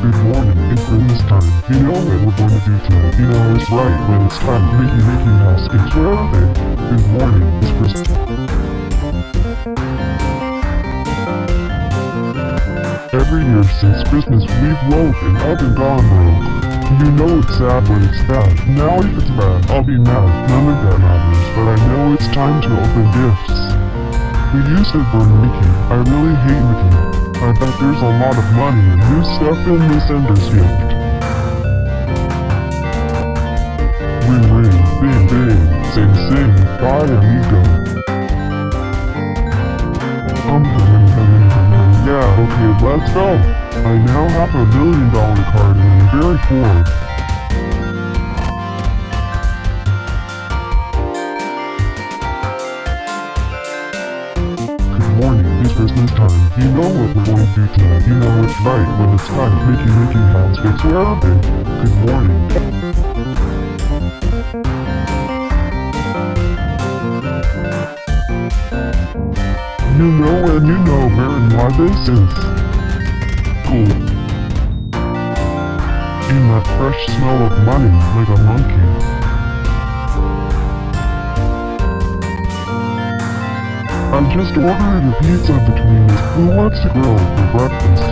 Good morning, it's Christmas time. You know what we're to do tonight. You know it's right when it's time Mickey Mickey Mouse are they? Good morning, it's Christmas. Every year since Christmas, we've woken up and gone broke. You know it's sad when it's bad. Now if it's bad, I'll be mad. None of that matters, but I know it's time to open gifts. We used to burn Mickey. I really hate Mickey. Bet there's a lot of money and new stuff in this Ender's. Ring ring, bing bing, sing sing, bye amigo. Um, yeah, okay, let's go. I now have a million dollar card and I'm very poor. Morning, it's Christmas time. You know what we're going to do tonight. You know it's right when it's time. Mickey Mickey where are they? Good morning. You know and you know where and why this is. Cool. In that fresh smell of money like a monkey. I just ordering a pizza between. Who wants to grill for breakfast?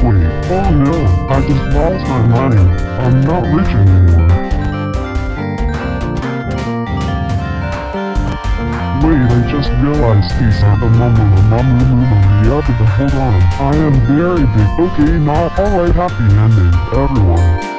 Wait, oh no, I just lost my money. I'm not rich anymore. Wait, I just realized these are the mum mum mum mum yeah, but hold on. I am very big. Okay, not alright, happy ending, everyone.